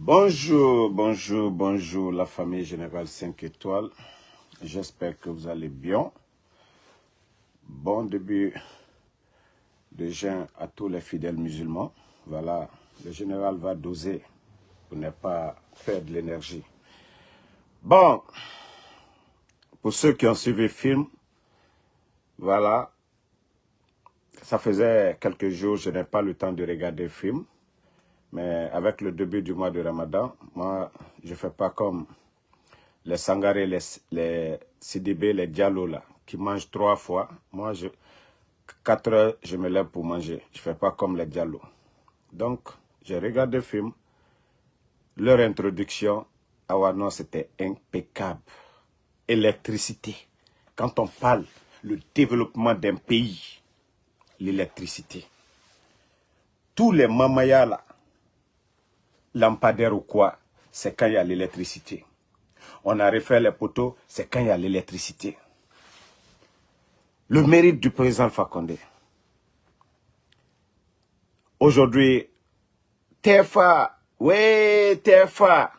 Bonjour, bonjour, bonjour la famille Générale 5 étoiles. J'espère que vous allez bien. Bon début de jeûne à tous les fidèles musulmans. Voilà, le général va doser pour ne pas perdre l'énergie. Bon, pour ceux qui ont suivi le film, voilà, ça faisait quelques jours, je n'ai pas le temps de regarder le film. Mais avec le début du mois de Ramadan, moi, je ne fais pas comme les Sangaré, les, les CDB, les Diallo, là, qui mangent trois fois. Moi, je, quatre heures, je me lève pour manger. Je ne fais pas comme les Diallo. Donc, j'ai regardé le film. Leur introduction, à Wano, c'était impeccable. Électricité. Quand on parle le développement d'un pays, l'électricité. Tous les mamayas là, lampadaire ou quoi, c'est quand il y a l'électricité. On a refait les poteaux, c'est quand il y a l'électricité. Le mérite du président Fakonde. Aujourd'hui, TFA, ouais, TFA,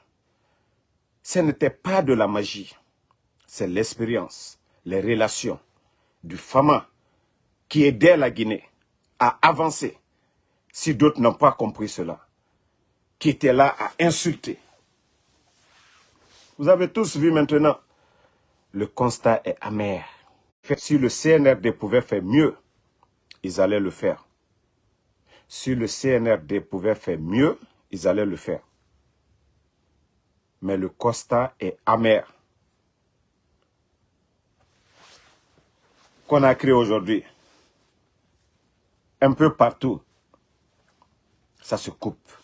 ce n'était pas de la magie. C'est l'expérience, les relations du FAMA qui aidait la Guinée à avancer si d'autres n'ont pas compris cela qui était là à insulter. Vous avez tous vu maintenant, le constat est amer. Si le CNRD pouvait faire mieux, ils allaient le faire. Si le CNRD pouvait faire mieux, ils allaient le faire. Mais le constat est amer. Qu'on a créé aujourd'hui, un peu partout, ça se coupe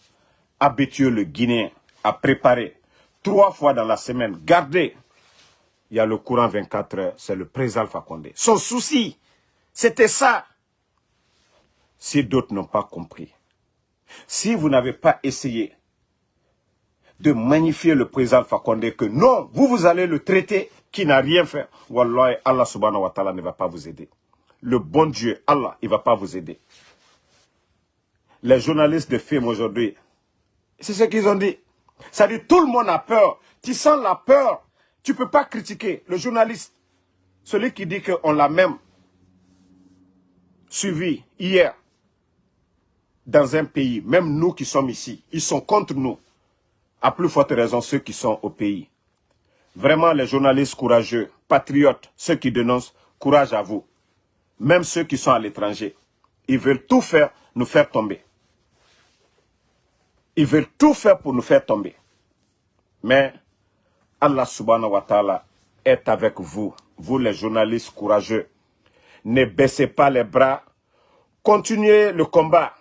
habitué le Guinéen à préparer trois fois dans la semaine, gardez, il y a le courant 24 heures, c'est le président Fakonde. Son souci, c'était ça. Si d'autres n'ont pas compris, si vous n'avez pas essayé de magnifier le président Fakonde, que non, vous, vous allez le traiter qui n'a rien fait, Wallah, Allah subhanahu wa ta'ala ne va pas vous aider. Le bon Dieu, Allah, il ne va pas vous aider. Les journalistes de films aujourd'hui, c'est ce qu'ils ont dit. Ça dit tout le monde a peur. Tu sens la peur. Tu ne peux pas critiquer le journaliste. Celui qui dit qu'on l'a même suivi hier dans un pays, même nous qui sommes ici, ils sont contre nous. À plus forte raison ceux qui sont au pays. Vraiment les journalistes courageux, patriotes, ceux qui dénoncent, courage à vous. Même ceux qui sont à l'étranger. Ils veulent tout faire, nous faire tomber. Ils veulent tout faire pour nous faire tomber. Mais Allah subhanahu wa ta'ala est avec vous, vous les journalistes courageux. Ne baissez pas les bras, continuez le combat.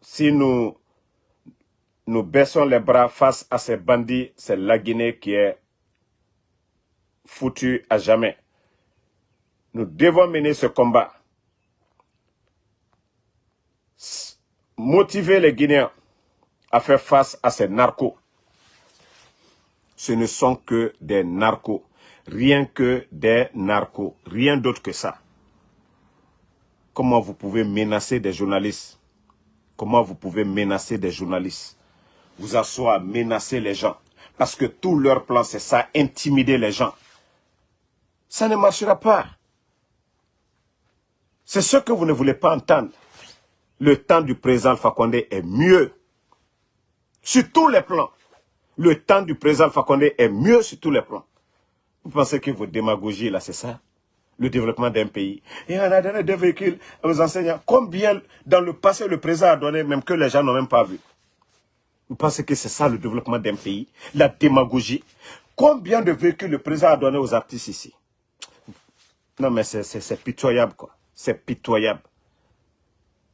Si nous, nous baissons les bras face à ces bandits, c'est la Guinée qui est foutue à jamais. Nous devons mener ce combat. Motiver les Guinéens à faire face à ces narcos. Ce ne sont que des narcos. Rien que des narcos. Rien d'autre que ça. Comment vous pouvez menacer des journalistes? Comment vous pouvez menacer des journalistes? Vous asseoir menacer les gens. Parce que tout leur plan, c'est ça, intimider les gens. Ça ne marchera pas. C'est ce que vous ne voulez pas entendre. Le temps du président Fakonde est mieux sur tous les plans. Le temps du président Fakonde est mieux sur tous les plans. Vous pensez que vos démagogies, là, c'est ça? Le développement d'un pays. Et on a donné des véhicules aux enseignants. Combien, dans le passé, le président a donné, même que les gens n'ont même pas vu? Vous pensez que c'est ça le développement d'un pays? La démagogie. Combien de véhicules le président a donné aux artistes ici? Non, mais c'est pitoyable, quoi. C'est pitoyable.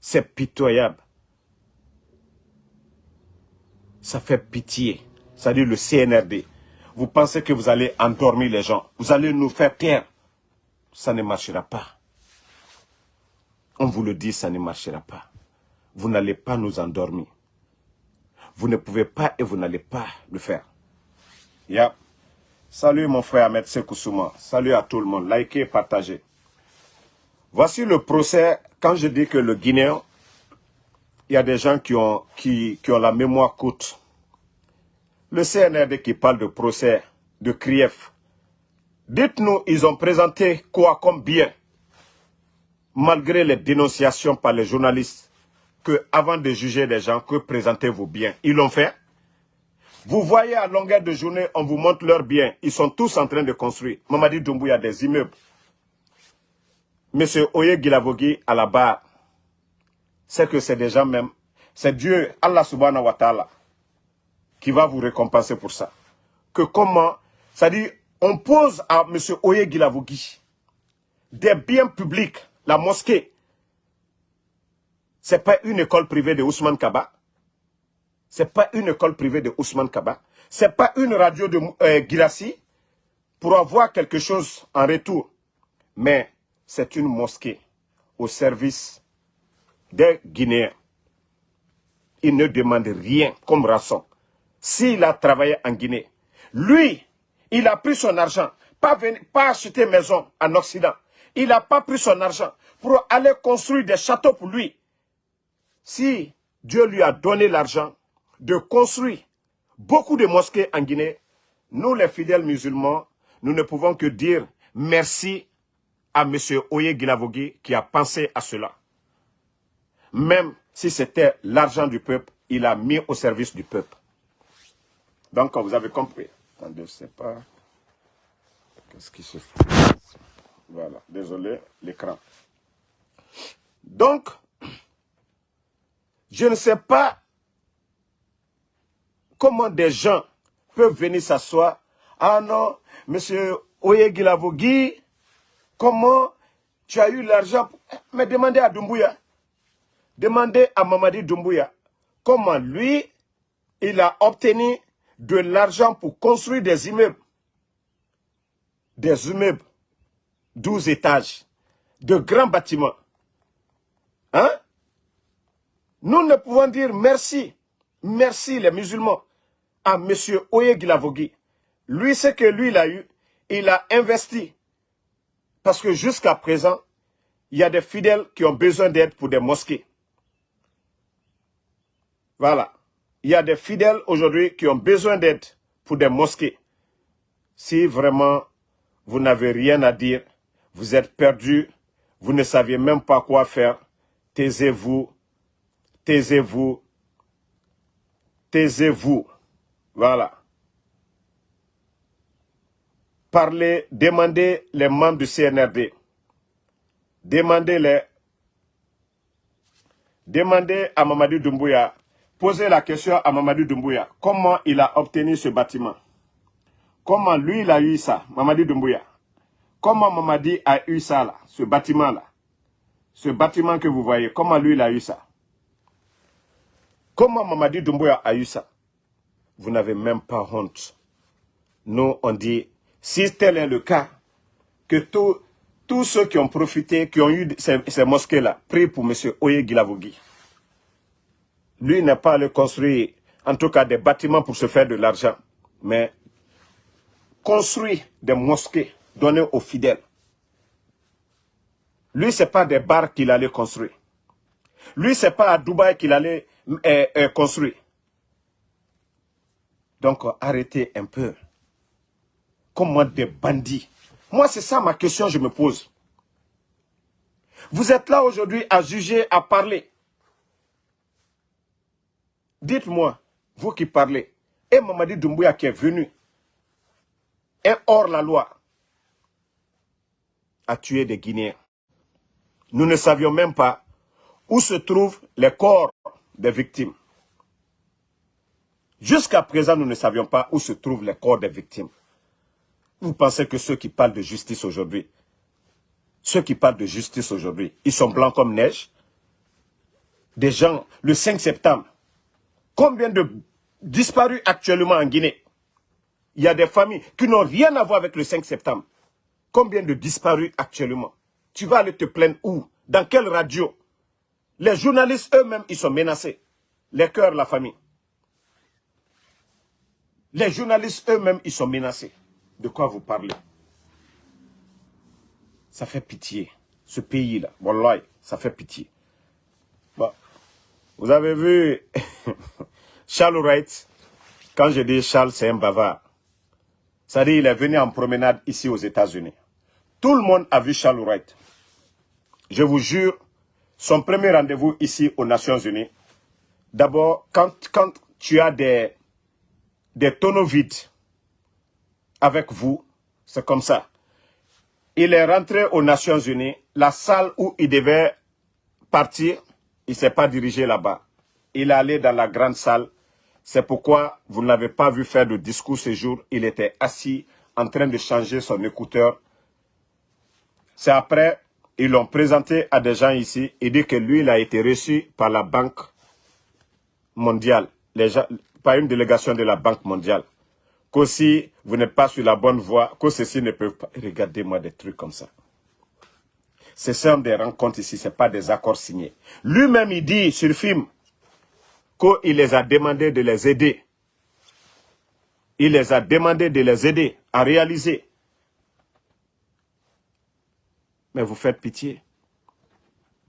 C'est pitoyable ça fait pitié. Dit le CNRD. Vous pensez que vous allez endormir les gens. Vous allez nous faire taire. Ça ne marchera pas. On vous le dit, ça ne marchera pas. Vous n'allez pas nous endormir. Vous ne pouvez pas et vous n'allez pas le faire. Yeah. Salut mon frère Ahmed Sekousouma. Salut à tout le monde. Likez, partagez. Voici le procès. Quand je dis que le Guinéen y a des gens qui ont, qui, qui ont la mémoire courte. le CNRD qui parle de procès de Krief, dites-nous, ils ont présenté quoi comme bien, malgré les dénonciations par les journalistes, que avant de juger des gens, que présentez-vous bien. Ils l'ont fait. Vous voyez à longueur de journée, on vous montre leurs biens. Ils sont tous en train de construire. Mamadi Doumbouya des immeubles. Monsieur Oye Gilavogi à la barre, c'est que c'est déjà même, c'est Dieu, Allah subhanahu wa ta'ala, qui va vous récompenser pour ça. Que comment, c'est-à-dire, on pose à M. Oye Gilavogi des biens publics, la mosquée, c'est pas une école privée de Ousmane Kaba, c'est pas une école privée de Ousmane Kaba, c'est pas une radio de euh, pour avoir quelque chose en retour, mais c'est une mosquée au service des Guinéens. Il ne demande rien comme rançon. S'il a travaillé en Guinée, lui, il a pris son argent, pas, venir, pas acheter maison en Occident. Il n'a pas pris son argent pour aller construire des châteaux pour lui. Si Dieu lui a donné l'argent de construire beaucoup de mosquées en Guinée, nous les fidèles musulmans, nous ne pouvons que dire merci à M. Oye Guilavogui qui a pensé à cela. Même si c'était l'argent du peuple, il a mis au service du peuple. Donc, vous avez compris. Attendez, je ne sais pas. Qu'est-ce qui se fait? Voilà, désolé, l'écran. Donc, je ne sais pas comment des gens peuvent venir s'asseoir. Ah non, monsieur Oye Guilavogui, Comment tu as eu l'argent Mais demandez à Doumbouya. Demandez à Mamadi Doumbouya. Comment lui, il a obtenu de l'argent pour construire des immeubles. Des immeubles. 12 étages. De grands bâtiments. Hein? Nous ne pouvons dire merci. Merci les musulmans à M. Oye Gilavogui. Lui, ce que lui, il a eu, il a investi parce que jusqu'à présent, il y a des fidèles qui ont besoin d'aide pour des mosquées. Voilà. Il y a des fidèles aujourd'hui qui ont besoin d'aide pour des mosquées. Si vraiment vous n'avez rien à dire, vous êtes perdu, vous ne saviez même pas quoi faire, taisez-vous, taisez-vous, taisez-vous. Voilà parlez, demandez les membres du CNRD. Demandez-les. Demandez à Mamadou Doumbouya, posez la question à Mamadou Doumbouya, comment il a obtenu ce bâtiment? Comment lui, il a eu ça, Mamadou Doumbouya Comment Mamadi a eu ça, là, ce bâtiment-là Ce bâtiment que vous voyez, comment lui, il a eu ça? Comment Mamadi Doumbouya a eu ça? Vous n'avez même pas honte. Nous, on dit si tel est le cas, que tous ceux qui ont profité, qui ont eu ces, mosquées-là, prient pour M. Oye Gilavogui. Lui n'a pas allé construire, en tout cas, des bâtiments pour se faire de l'argent, mais construire des mosquées données aux fidèles. Lui, ce n'est pas des bars qu'il allait construire. Lui, ce n'est pas à Dubaï qu'il allait euh, euh, construire. Donc, arrêtez un peu comme des bandits. Moi, c'est ça ma question je me pose. Vous êtes là aujourd'hui à juger, à parler. Dites-moi, vous qui parlez, et Mamadi Doumbouya qui est venu, est hors la loi, a tué des Guinéens. Nous ne savions même pas où se trouvent les corps des victimes. Jusqu'à présent, nous ne savions pas où se trouvent les corps des victimes. Vous pensez que ceux qui parlent de justice aujourd'hui, ceux qui parlent de justice aujourd'hui, ils sont blancs comme neige? Des gens, le 5 septembre, combien de disparus actuellement en Guinée? Il y a des familles qui n'ont rien à voir avec le 5 septembre. Combien de disparus actuellement? Tu vas aller te plaindre où? Dans quelle radio? Les journalistes eux-mêmes, ils sont menacés. Les cœurs, la famille. Les journalistes eux-mêmes, ils sont menacés de quoi vous parlez? Ça fait pitié. Ce pays-là, ça fait pitié. Vous avez vu Charles Wright, Quand je dis Charles, c'est un bavard. C'est-à-dire il est venu en promenade ici aux États-Unis. Tout le monde a vu Charles Wright. Je vous jure, son premier rendez-vous ici aux Nations Unies, d'abord, quand, quand tu as des, des tonneaux vides avec vous, c'est comme ça. Il est rentré aux Nations Unies, la salle où il devait partir, il ne s'est pas dirigé là-bas. Il est allé dans la grande salle. C'est pourquoi vous ne l'avez pas vu faire de discours ce jour. Il était assis en train de changer son écouteur. C'est après, ils l'ont présenté à des gens ici. Il dit que lui, il a été reçu par la Banque mondiale, par une délégation de la Banque mondiale. Qu'aussi, vous n'êtes pas sur la bonne voie, que ceci ne peuvent pas... Regardez-moi des trucs comme ça. Ce sont des rencontres ici, ce pas des accords signés. Lui-même, il dit sur le film qu'il les a demandé de les aider. Il les a demandé de les aider à réaliser. Mais vous faites pitié.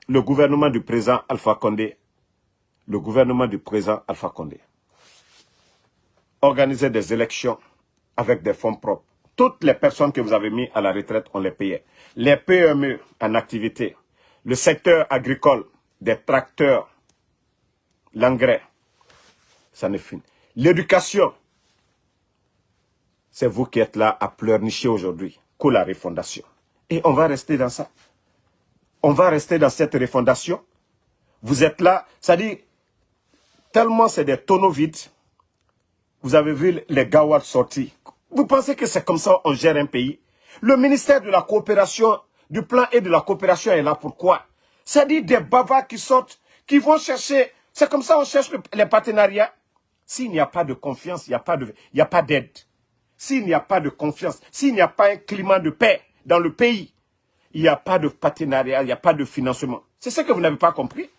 Le gouvernement du président Alpha Condé, le gouvernement du président Alpha Condé, organiser des élections avec des fonds propres. Toutes les personnes que vous avez mis à la retraite, on les payait. Les PME en activité, le secteur agricole, des tracteurs, l'engrais, ça ne finit. L'éducation, c'est vous qui êtes là à pleurnicher aujourd'hui, que la refondation. Et on va rester dans ça. On va rester dans cette refondation. Vous êtes là, ça dit, tellement c'est des tonneaux vides, vous avez vu les gawas sortis. Vous pensez que c'est comme ça on gère un pays? Le ministère de la coopération, du plan et de la coopération est là pourquoi C'est-à-dire des bavards qui sortent, qui vont chercher... C'est comme ça on cherche les partenariats? S'il n'y a pas de confiance, il n'y a pas d'aide. S'il n'y a pas de confiance, s'il n'y a pas un climat de paix dans le pays, il n'y a pas de partenariat, il n'y a pas de financement. C'est ce que vous n'avez pas compris?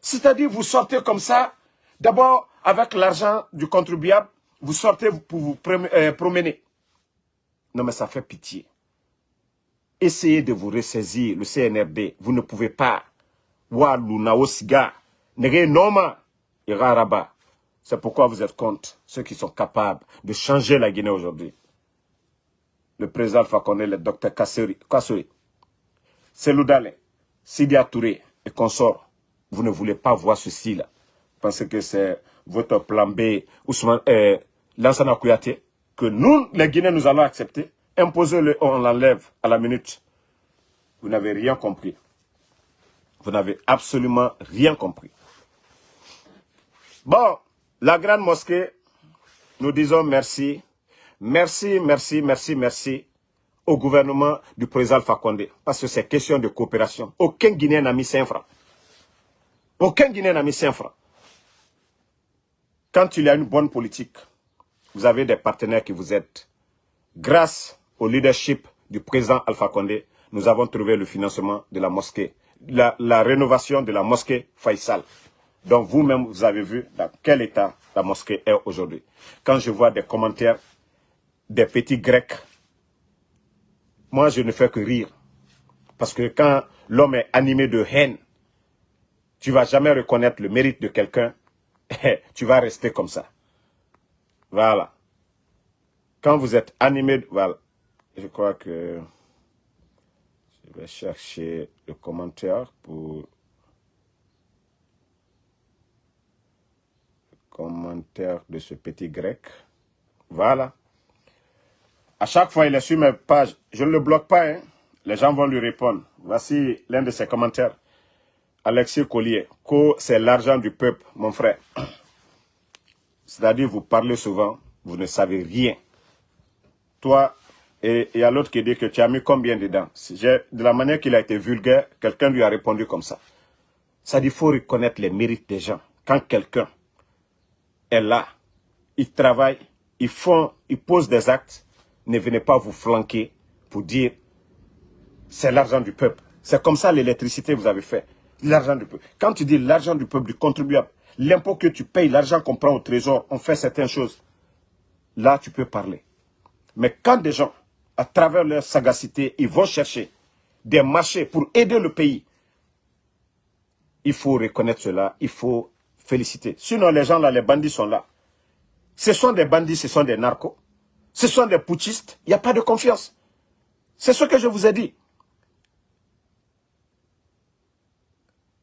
C'est-à-dire, vous sortez comme ça, d'abord, avec l'argent du contribuable, vous sortez pour vous euh, promener. Non, mais ça fait pitié. Essayez de vous ressaisir, le CNRD. Vous ne pouvez pas. C'est pourquoi vous êtes contre ceux qui sont capables de changer la Guinée aujourd'hui. Le président Alpha le docteur Kassouri, Seloudale, Sidia Touré et consorts. Vous ne voulez pas voir ceci là. Parce que c'est votre plan B, Ousmane, euh, Lansana Kouyaté, que nous, les Guinéens, nous allons accepter, imposez-le, on l'enlève à la minute. Vous n'avez rien compris. Vous n'avez absolument rien compris. Bon, la grande mosquée, nous disons merci. Merci, merci, merci, merci au gouvernement du président Fakonde. Parce que c'est question de coopération. Aucun Guinéen n'a mis 5 francs. Aucun Guinéen n'a mis 5 francs. Quand il y a une bonne politique, vous avez des partenaires qui vous aident. Grâce au leadership du président Alpha Condé, nous avons trouvé le financement de la mosquée, la, rénovation de la mosquée Faisal. Donc vous-même, vous avez vu dans quel état la mosquée est aujourd'hui. Quand je vois des commentaires des petits grecs, moi je ne fais que rire. Parce que quand l'homme est animé de haine, tu ne vas jamais reconnaître le mérite de quelqu'un tu vas rester comme ça. Voilà. Quand vous êtes animé, voilà. Je crois que je vais chercher le commentaire pour le commentaire de ce petit grec. Voilà. À chaque fois, il est sur mes pages. Je ne le bloque pas. Hein. Les gens vont lui répondre. Voici l'un de ses commentaires. Alexis Collier, c'est l'argent du peuple, mon frère. C'est-à-dire, vous parlez souvent, vous ne savez rien. Toi, et il y a l'autre qui dit que tu as mis combien dedans? De la manière qu'il a été vulgaire, quelqu'un lui a répondu comme ça. Ça dit, il faut reconnaître les mérites des gens. Quand quelqu'un est là, il travaille, il font, il pose des actes, ne venez pas vous flanquer pour dire c'est l'argent du peuple. C'est comme ça l'électricité vous avez fait l'argent du peuple. Quand tu dis l'argent du peuple, du contribuable, l'impôt que tu payes, l'argent qu'on prend au trésor, on fait certaines choses, là tu peux parler. Mais quand des gens, à travers leur sagacité, ils vont chercher des marchés pour aider le pays, il faut reconnaître cela, il faut féliciter. Sinon les gens là, les bandits sont là. Ce sont des bandits, ce sont des narcos. Ce sont des putschistes. Il n'y a pas de confiance. C'est ce que je vous ai dit.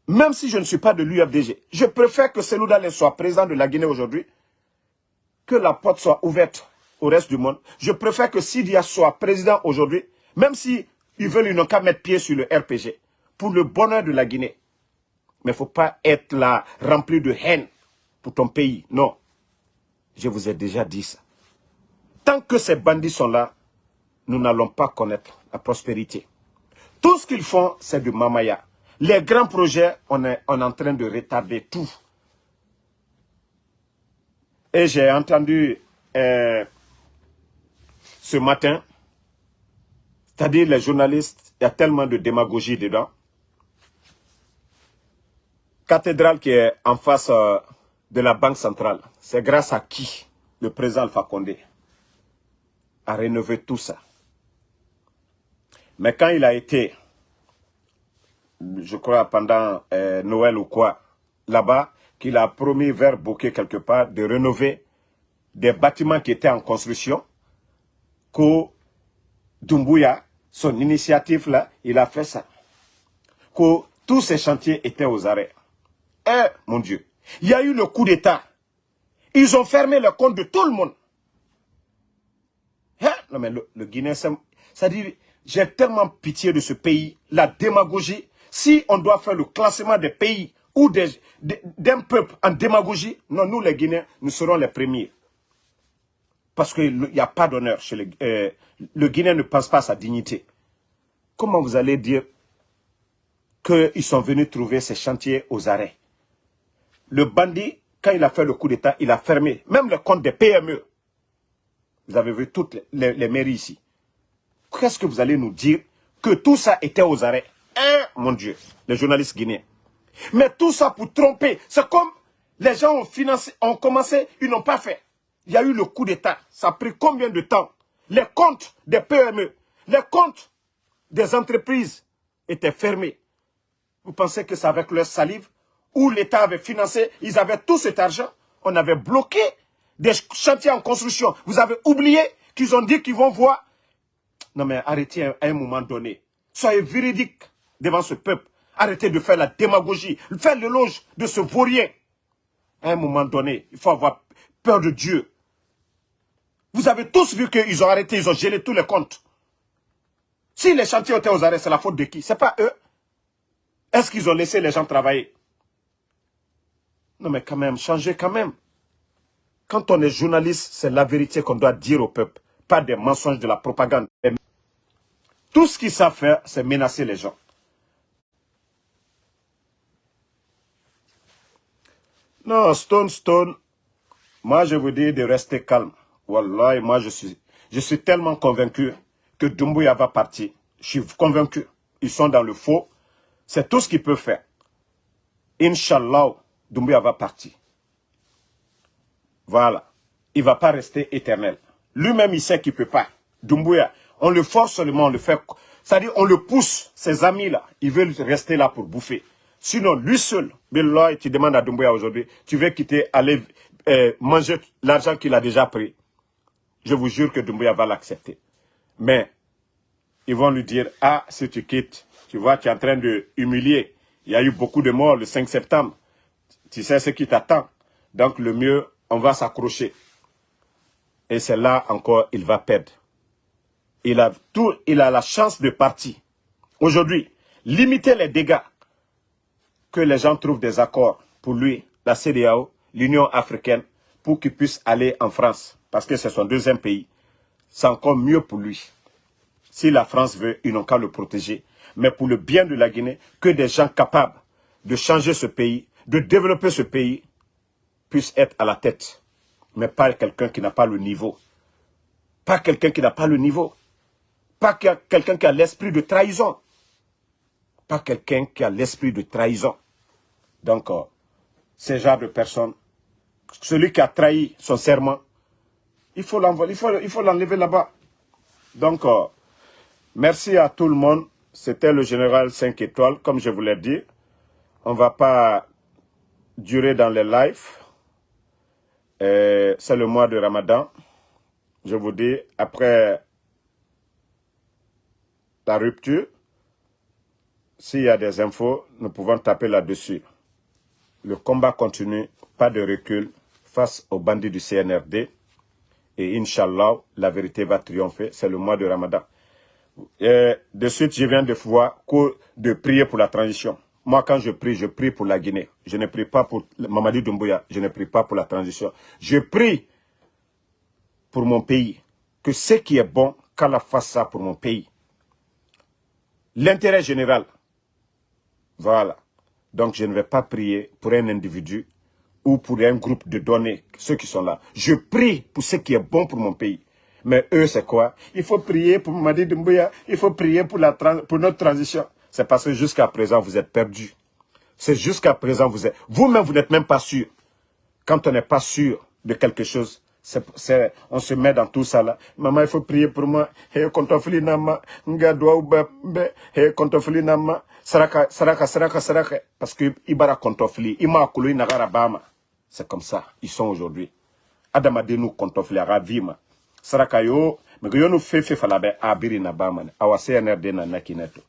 Même si je ne suis pas de l'UFDG, je préfère que Selou soit président de la Guinée aujourd'hui, que la porte soit ouverte au reste du monde. Je préfère que Sidia soit président aujourd'hui, même si ils veulent, ils n'ont qu'à mettre pied sur le RPG, pour le bonheur de la Guinée. Mais il ne faut pas être là, rempli de haine pour ton pays. Non. Je vous ai déjà dit ça. Tant que ces bandits sont là, nous n'allons pas connaître la prospérité. Tout ce qu'ils font, c'est du mamaya. Les grands projets, on est, en train de retarder tout. Et j'ai entendu euh, ce matin, c'est-à-dire les journalistes, il y a tellement de démagogie dedans. Cathédrale qui est en face euh, de la Banque centrale, c'est grâce à qui le président Alpha a rénové tout ça? Mais quand il a été je crois, pendant euh, Noël ou quoi, là-bas, qu'il a promis vers Bokeh quelque part de rénover des bâtiments qui étaient en construction, que Dumbuya, son initiative là, il a fait ça. Que tous ces chantiers étaient aux arrêts. Eh, mon Dieu, il y a eu le coup d'État. Ils ont fermé le compte de tout le monde. Hein? Non mais le, le Guinée, c'est-à-dire, j'ai tellement pitié de ce pays, la démagogie, si on doit faire le classement des pays ou d'un peuple en démagogie, non, nous les Guinéens, nous serons les premiers. Parce qu'il n'y a pas d'honneur chez. Euh, le Guinéen ne pense pas à sa dignité. Comment vous allez dire qu'ils sont venus trouver ces chantiers aux arrêts? Le bandit, quand il a fait le coup d'État, il a fermé même le compte des PME. Vous avez vu toutes les mairies ici. Qu'est-ce que vous allez nous dire que tout ça était aux arrêts? Mon Dieu, les journalistes guinéens. Mais tout ça pour tromper. C'est comme les gens ont financé, ont commencé, ils n'ont pas fait. Il y a eu le coup d'État. Ça a pris combien de temps? Les comptes des PME, les comptes des entreprises étaient fermés. Vous pensez que c'est avec leur salive? Où l'État avait financé, ils avaient tout cet argent. On avait bloqué des chantiers en construction. Vous avez oublié qu'ils ont dit qu'ils vont voir. Non mais arrêtez à un moment donné. Soyez véridique devant ce peuple. Arrêtez de faire la démagogie, faire l'éloge de ce vaurien. À un moment donné, il faut avoir peur de Dieu. Vous avez tous vu qu'ils ont arrêté, ils ont gelé tous les comptes. Si les chantiers étaient aux arrêts, c'est la faute de qui? C'est pas eux. Est-ce qu'ils ont laissé les gens travailler? Non mais quand même, changez quand même. Quand on est journaliste, c'est la vérité qu'on doit dire au peuple, pas des mensonges de la propagande. Tout ce qu'ils savent faire, c'est menacer les gens. Non, Stone Stone, moi je vous dis de rester calme. Wallah, moi je suis, je suis tellement convaincu que Dumbuya va partir. Je suis convaincu. Ils sont dans le faux. C'est tout ce qu'ils peuvent faire. Inch'Allah, Dumbuya va partir. Voilà. Il ne va pas rester éternel. Lui-même, il sait qu'il ne peut pas. Dumbuya, on le force seulement, on le fait. C'est-à-dire, on le pousse, ses amis-là, ils veulent rester là pour bouffer. Sinon, lui seul, Billoy, tu demandes à Doumbouya aujourd'hui, tu veux quitter, aller euh, manger l'argent qu'il a déjà pris. Je vous jure que Doumbouya va l'accepter. Mais, ils vont lui dire, ah, si tu quittes, tu vois, tu es en train de humilier. Il y a eu beaucoup de morts le 5 septembre. Tu sais ce qui t'attend. Donc, le mieux, on va s'accrocher. Et c'est là encore, il va perdre. Il a, tout, il a la chance de partir. Aujourd'hui, limiter les dégâts que les gens trouvent des accords pour lui, la CDAO, l'Union africaine, pour qu'il puisse aller en France, parce que c'est son deuxième pays. C'est encore mieux pour lui. Si la France veut, ils n'ont qu'à le protéger. Mais pour le bien de la Guinée, que des gens capables de changer ce pays, de développer ce pays, puissent être à la tête. Mais pas quelqu'un qui n'a pas le niveau. Pas quelqu'un qui n'a pas le niveau. Pas quelqu'un qui a l'esprit de trahison pas quelqu'un qui a l'esprit de trahison. Donc, euh, ce genre de personne, celui qui a trahi son serment, il faut l'enlever là-bas. Donc, euh, merci à tout le monde. C'était le général 5 étoiles, comme je vous l'ai dit. On ne va pas durer dans les lives. Euh, c'est le mois de Ramadan. Je vous dis, après la rupture, s'il y a des infos, nous pouvons taper là-dessus. Le combat continue, pas de recul face aux bandits du CNRD. Et Inch'Allah, la vérité va triompher. C'est le mois de Ramadan. De suite, je viens de voir de prier pour la transition. Moi, quand je prie, je prie pour la Guinée. Je ne prie pas pour Mamadi Doumbouya. Je ne prie pas pour la transition. Je prie pour mon pays. Que ce qui est bon, qu'Allah fasse ça pour mon pays. L'intérêt général. Voilà. Donc, je ne vais pas prier pour un individu ou pour un groupe de données, ceux qui sont là. Je prie pour ce qui est bon pour mon pays. Mais eux, c'est quoi? Il faut prier pour Mamadi Doumbouya, il faut prier pour, la pour notre transition. C'est parce que jusqu'à présent, vous êtes perdus. C'est jusqu'à présent, vous êtes... Vous-même, vous n'êtes même pas sûr. Quand on n'est pas sûr de quelque chose, on se met dans tout ça là. Maman, il faut prier pour moi. Hey, kontofili nama, nga be, hey, kontofili nama, saraka, saraka, saraka, saraka. Parce que ibara kontofili, ima kulu nagara bama. C'est comme ça, ils sont aujourd'hui. Adamadenu kontofili, ravima. Saraka yo, mais yo no fefe falabe abiri na bama. Awa CNRD na nakineto.